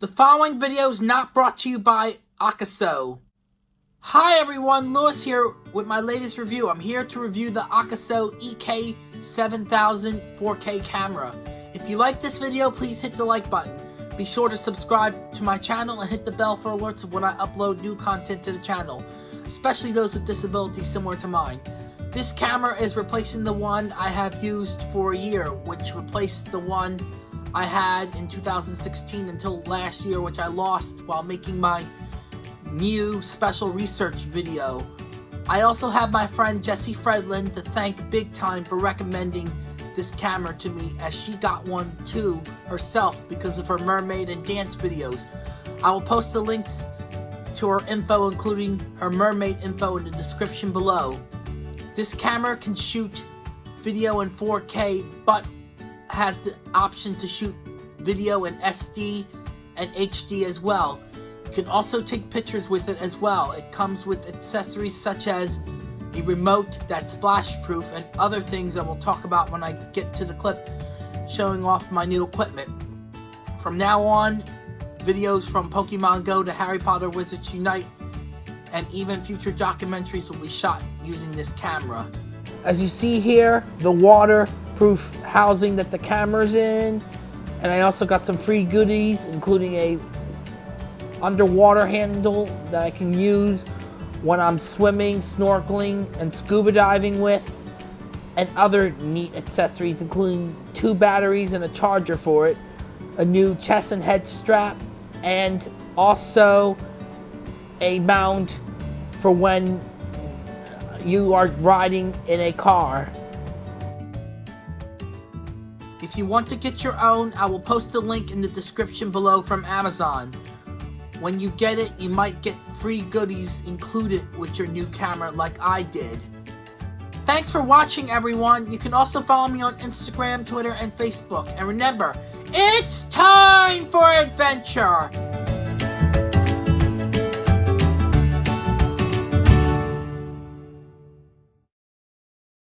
The following video is not brought to you by Akaso. Hi everyone, Lewis here with my latest review. I'm here to review the Akaso EK7000 4K camera. If you like this video, please hit the like button. Be sure to subscribe to my channel and hit the bell for alerts of when I upload new content to the channel, especially those with disabilities similar to mine. This camera is replacing the one I have used for a year, which replaced the one I had in 2016 until last year, which I lost while making my new special research video. I also have my friend Jessie Fredlin to thank big time for recommending this camera to me as she got one too herself because of her mermaid and dance videos. I will post the links to her info including her mermaid info in the description below. This camera can shoot video in 4K but has the option to shoot video in SD and HD as well. You can also take pictures with it as well. It comes with accessories such as a remote that's splash proof and other things I will talk about when I get to the clip showing off my new equipment. From now on, videos from Pokemon Go to Harry Potter Wizards Unite and even future documentaries will be shot using this camera. As you see here, the waterproof housing that the camera's in, and I also got some free goodies, including a underwater handle that I can use when I'm swimming, snorkeling, and scuba diving with, and other neat accessories, including two batteries and a charger for it, a new chest and head strap, and also a mount for when you are riding in a car. If you want to get your own, I will post the link in the description below from Amazon. When you get it, you might get free goodies included with your new camera like I did. Thanks for watching everyone. You can also follow me on Instagram, Twitter, and Facebook. And remember, it's time for adventure!